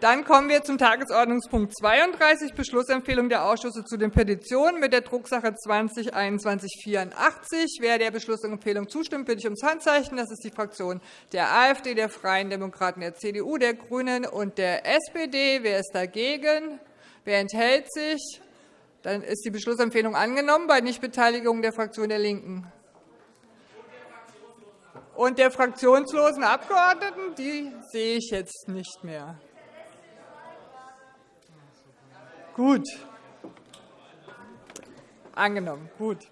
Dann kommen wir zum Tagesordnungspunkt 32, Beschlussempfehlung der Ausschüsse zu den Petitionen mit der Drucksache 20-2184. Wer der Beschlussempfehlung zustimmt, bitte ich ums Handzeichen. Das ist die Fraktion der AfD, der Freien Demokraten, der CDU, der GRÜNEN und der SPD. Wer ist dagegen? Wer enthält sich? Dann ist die Beschlussempfehlung angenommen bei Nichtbeteiligung der Fraktion der LINKEN und der fraktionslosen Abgeordneten. Die sehe ich jetzt nicht mehr. Gut. Angenommen. Gut.